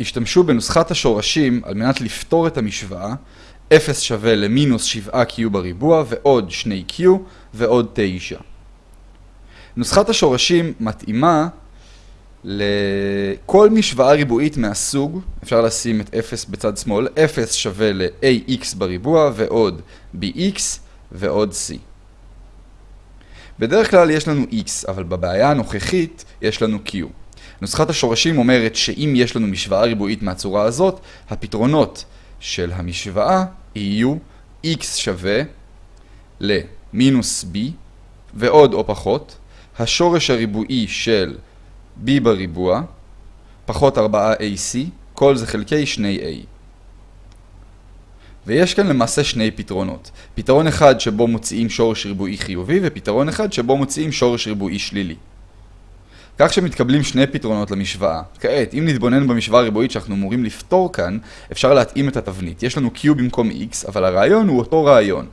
השתמשו בנוסחת השורשים על מנת לפתור את המשוואה 0 שווה למינוס 7q בריבוע ועוד 2q ועוד 9. נוסחת השורשים מתאימה לכל משוואה ריבועית מהסוג, אפשר לשים את 0 בצד שמאל, 0 שווה ל-ax בריבוע ועוד bx ועוד c. בדרך כלל יש לנו x, אבל בבעיה הנוכחית יש לנו q. נוסחת השורשים אומרת שאם יש לנו משוואה ריבועית מהצורה הזאת, הפתרונות של המשוואה יהיו x שווה למינוס b ועוד או פחות, השורש הריבועי של b בריבוע פחות 4ac, כל זה חלקי 2a. ויש כאן למעשה שני פתרונות. פתרון אחד שבו מוציאים שורש ריבועי חיובי ופתרון אחד שבו מוציאים שורש ריבועי שלילי. כך שמתקבלים שני פתרונות למשוואה. כעת, אם נתבונן במשוואה הריבועית שאנחנו אמורים לפתור כאן, אפשר להתאים את התבנית. יש לנו q במקום x, אבל הרעיון הוא אותו רעיון.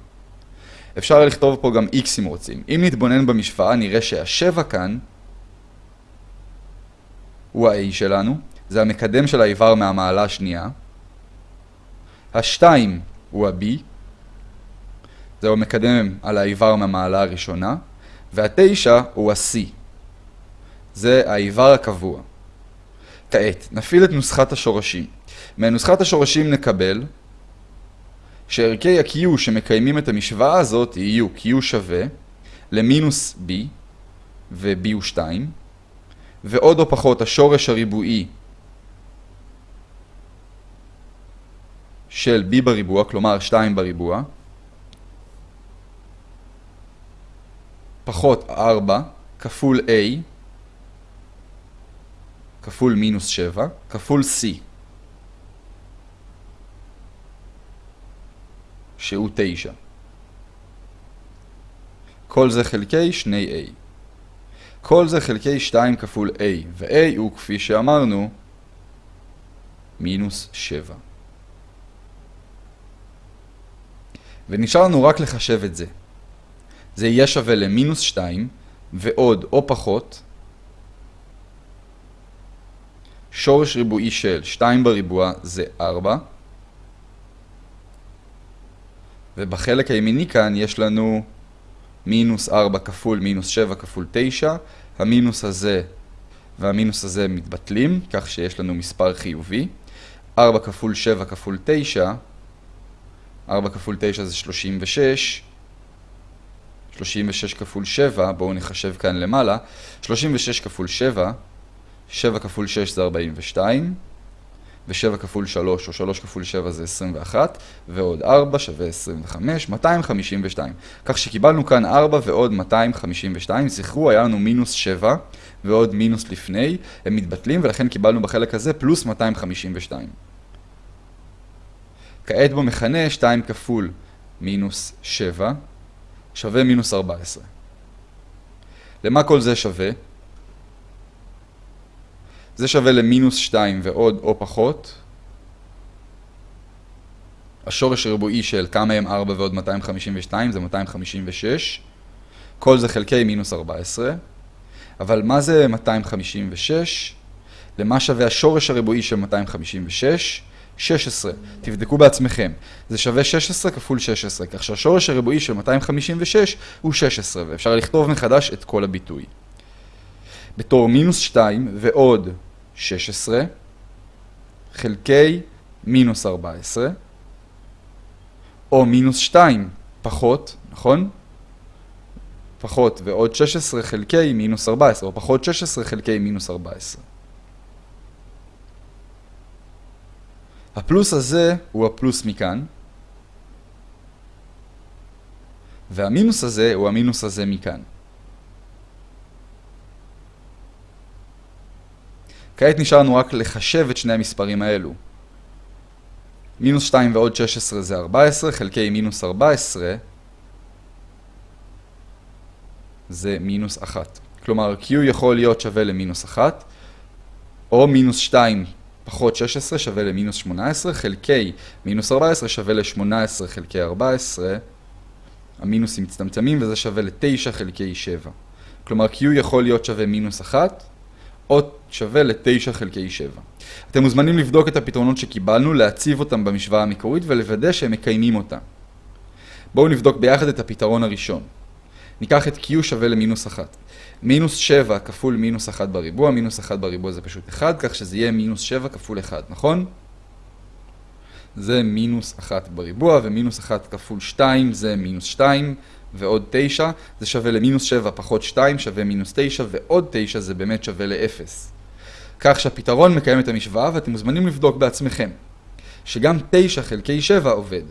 אפשר לכתוב פה גם x אם רוצים. אם נתבונן במשוואה, נראה שהשבע כאן הוא ה-a שלנו, זה המקדם של האיבר מהמעלה השנייה. השתיים הוא ה-b, זהו המקדם על האיבר מהמעלה הראשונה, והתשע הוא ה-c. זה האיבר הקבוע. כעת, נפעיל את נוסחת השורשים. מנוסחת השורשים נקבל שערכי ה-Q שמקיימים את המשוואה הזאת יהיו Q שווה למינוס B ו-B הוא 2 ועוד או פחות השורש הריבועי של B בריבוע, כלומר 2 בריבוע פחות 4 כפול A כפול מינוס 7, כפול C, שהוא 9. כל זה חלקי 2A. כל זה חלקי 2 כפול A, ו-A הוא, כפי שאמרנו, מינוס 7. ונשאר לנו רק לחשב את זה. זה יהיה שווה למינוס 2, ועוד או פחות, שורש ריבועי של 2 בריבוע זה 4. ובחלק הימיני כאן יש לנו מינוס 4 כפול מינוס 7 כפול 9. המינוס הזה והמינוס הזה מתבטלים, כך שיש לנו מספר חיובי. 4 כפול 7 כפול 9, 4 כפול 9 זה 36. 36 כפול 7, בואו נחשב כאן למעלה. 36 כפול 7 7 כפול 6 זה 42, ו-7 כפול 3 או 3 כפול 7 זה 21, ועוד 4 שווה 25, 252. כך שקיבלנו כאן 4 ועוד 252, זכרו, היה לנו מינוס 7 ועוד מינוס לפני, הם מתבטלים ולכן קיבלנו בחלק הזה פלוס 252. כעת במכנה 2 כפול מינוס 7 שווה מינוס 14. למה כל זה שווה? זה שווה למינוס 2 ועוד או פחות. השורש הריבועי של כמה הם 4 ועוד 252 זה 256. כל זה חלקי מינוס 14. אבל מה זה 256? למה שווה השורש הריבועי של 256? 16. תבדקו בעצמכם. זה שווה 16 כפול 16, כך שהשורש הריבועי של 256 הוא 16, ואפשר לכתוב מחדש את כל הביטוי. בתור מינוס 2 ועוד 16 חלקי מינוס 14, או מינוס 2 פחות, נכון? פחות ועוד 16 חלקי מינוס 14, או פחות 16 חלקי מינוס 14. הפלוס הזה הוא הפלוס מכאן, והמינוס הזה הוא המינוס הזה מכאן. כעת נשאר לנו רק לחשב את שני המספרים האלו. מינוס 2 ועוד 16 זה 14, חלקי מינוס 14 זה מינוס 1. כלומר, Q יכול להיות שווה למינוס 1, או מינוס 2 פחות 16 שווה למינוס 18, חלקי מינוס 14 שווה ל-18 חלקי 14, המינוסים מצטמצמים וזה שווה ל-9 חלקי 7. כלומר, Q יכול להיות שווה מינוס 1, או שווה ל-9 חלקי 7. אתם מוזמנים לבדוק את הפתרונות שקיבלנו, להציב אותם במשוואה המקורית ולוודא שהם מקיימים אותה. בואו נבדוק ביחד את הפתרון הראשון. ניקח את q שווה למינוס 1. מינוס 7 כפול מינוס 1 בריבוע, מינוס 1 בריבוע זה פשוט 1, כך שזה יהיה מינוס 7 כפול 1, נכון? זה מינוס 1 בריבוע, ומינוס 1 כפול 2 זה מינוס 2, ועוד 9, זה שווה למינוס 7 פחות 2 שווה מינוס 9, ועוד 9 זה באמת שווה ל-0. כך שהפתרון מקיים את המשוואה, ואתם מוזמנים לבדוק בעצמכם, שגם 9 חלקי 7 עובד.